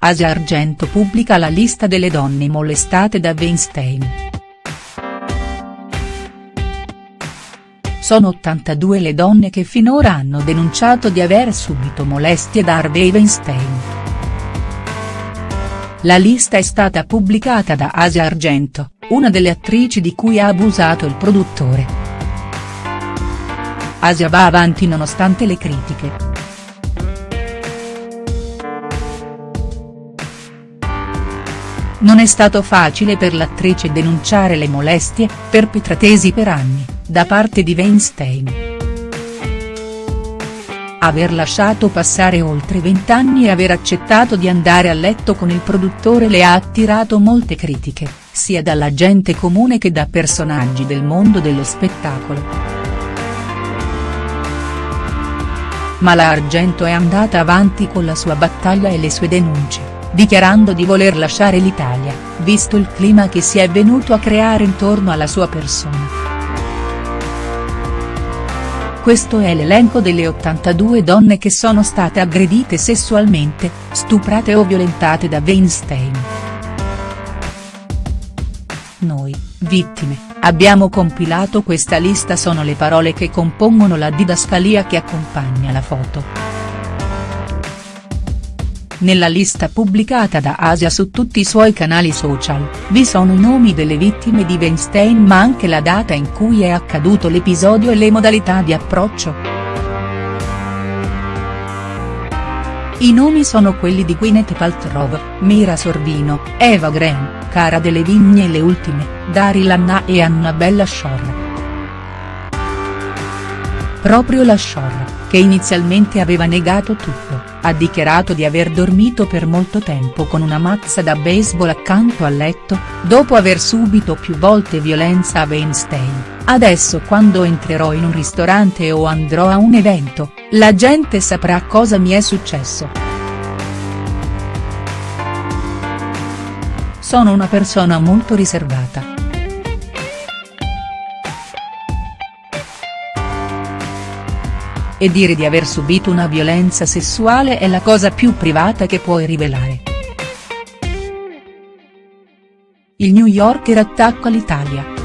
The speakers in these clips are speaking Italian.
Asia Argento pubblica la lista delle donne molestate da Weinstein. Sono 82 le donne che finora hanno denunciato di aver subito molestie da Harvey Weinstein. La lista è stata pubblicata da Asia Argento, una delle attrici di cui ha abusato il produttore. Asia va avanti nonostante le critiche. Non è stato facile per l'attrice denunciare le molestie, perpetratesi per anni, da parte di Weinstein. Aver lasciato passare oltre vent'anni e aver accettato di andare a letto con il produttore le ha attirato molte critiche, sia dalla gente comune che da personaggi del mondo dello spettacolo. Ma la Argento è andata avanti con la sua battaglia e le sue denunce dichiarando di voler lasciare l'Italia, visto il clima che si è venuto a creare intorno alla sua persona. Questo è l'elenco delle 82 donne che sono state aggredite sessualmente, stuprate o violentate da Weinstein. Noi, vittime, abbiamo compilato questa lista sono le parole che compongono la didascalia che accompagna la foto. Nella lista pubblicata da Asia su tutti i suoi canali social, vi sono i nomi delle vittime di Weinstein ma anche la data in cui è accaduto l'episodio e le modalità di approccio. I nomi sono quelli di Gwyneth Paltrow, Mira Sorvino, Eva Graham, Cara delle Vigne e le ultime, Daryl Anna e Annabella Shore. Proprio la Shore, che inizialmente aveva negato tutto, ha dichiarato di aver dormito per molto tempo con una mazza da baseball accanto al letto, dopo aver subito più volte violenza a Weinstein, adesso quando entrerò in un ristorante o andrò a un evento, la gente saprà cosa mi è successo. Sono una persona molto riservata. E dire di aver subito una violenza sessuale è la cosa più privata che puoi rivelare. Il New Yorker attacca l'Italia.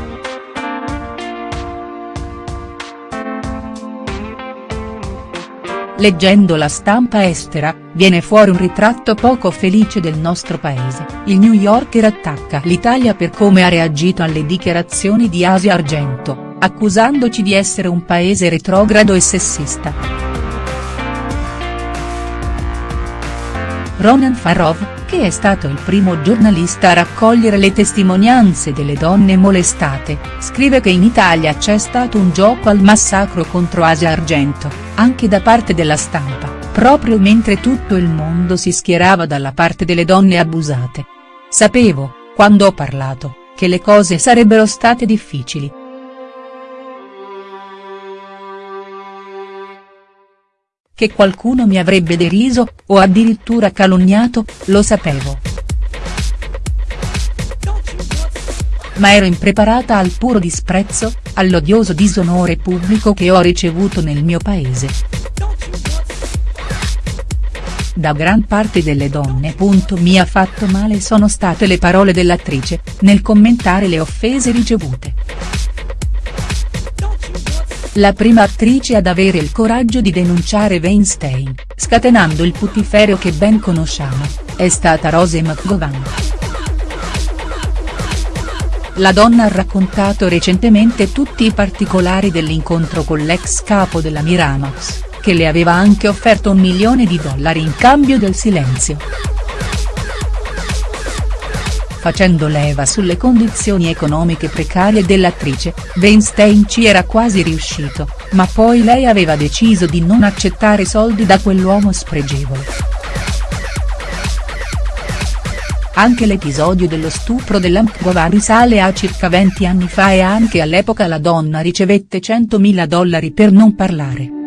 Leggendo la stampa estera, viene fuori un ritratto poco felice del nostro paese, il New Yorker attacca l'Italia per come ha reagito alle dichiarazioni di Asia Argento accusandoci di essere un paese retrogrado e sessista. Ronan Farov, che è stato il primo giornalista a raccogliere le testimonianze delle donne molestate, scrive che in Italia c'è stato un gioco al massacro contro Asia Argento, anche da parte della stampa, proprio mentre tutto il mondo si schierava dalla parte delle donne abusate. Sapevo, quando ho parlato, che le cose sarebbero state difficili. Che qualcuno mi avrebbe deriso, o addirittura calunniato, lo sapevo. Ma ero impreparata al puro disprezzo, all'odioso disonore pubblico che ho ricevuto nel mio paese. Da gran parte delle donne. Mi ha fatto male sono state le parole dell'attrice, nel commentare le offese ricevute. La prima attrice ad avere il coraggio di denunciare Weinstein, scatenando il putiferio che ben conosciamo, è stata Rose McGowan. La donna ha raccontato recentemente tutti i particolari dell'incontro con l'ex capo della Miramax, che le aveva anche offerto un milione di dollari in cambio del silenzio facendo leva sulle condizioni economiche precarie dell'attrice, Weinstein ci era quasi riuscito, ma poi lei aveva deciso di non accettare soldi da quell'uomo spregevole. Anche l'episodio dello stupro dell'Amkgova risale a circa 20 anni fa e anche all'epoca la donna ricevette 100.000 dollari per non parlare.